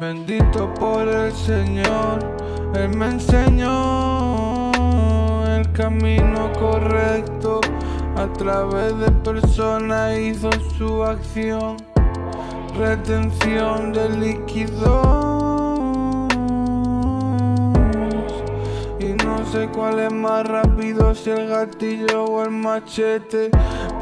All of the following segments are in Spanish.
Bendito por el Señor, Él me enseñó el camino correcto a través de personas hizo su acción, retención de líquidos. Y no sé cuál es más rápido, si el gatillo o el machete.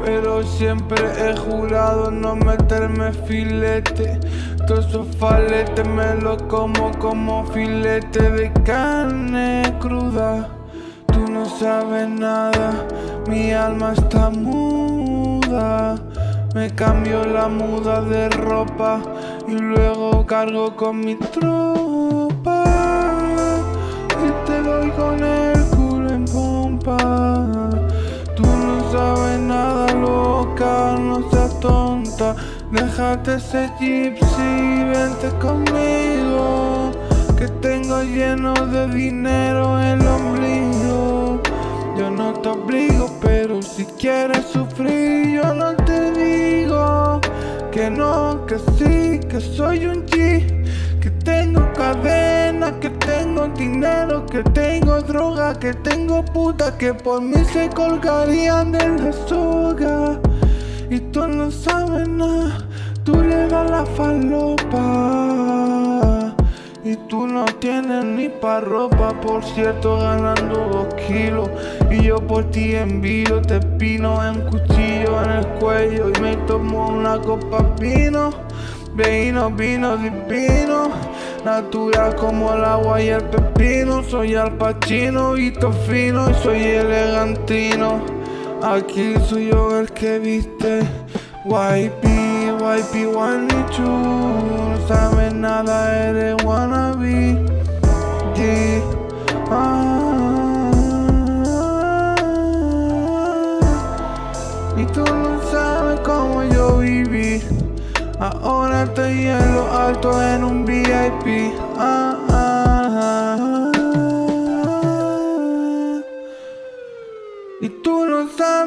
Pero siempre he jurado no meterme filete. Todos esos faletes me lo como como filete de carne cruda. Sabes nada, mi alma está muda. Me cambio la muda de ropa y luego cargo con mi tropa. Y te doy con el culo en pompa. Tú no sabes nada, loca, no seas tonta. Déjate ese gypsy, vente conmigo. Que tengo lleno de dinero no te obligo, pero si quieres sufrir, yo no te digo que no, que sí, que soy un G. Que tengo cadena, que tengo dinero, que tengo droga, que tengo puta que por mí se colgarían de la soga. Y tú no sabes nada, tú le das la falopa. Y tú no tienes ni pa' ropa, por cierto, ganando dos kilos. Y yo por ti envío, te pino en cuchillo en el cuello. Y me tomo una copa vino, vino, vino divino. Natural como el agua y el pepino. Soy al pachino y fino y soy elegantino. Aquí soy yo el que viste. YP, YP, one y two. No sabes nada, eres wannabe. Y tú no sabes cómo yo viví Ahora estoy en lo alto en un VIP ah, ah, ah. Y tú no sabes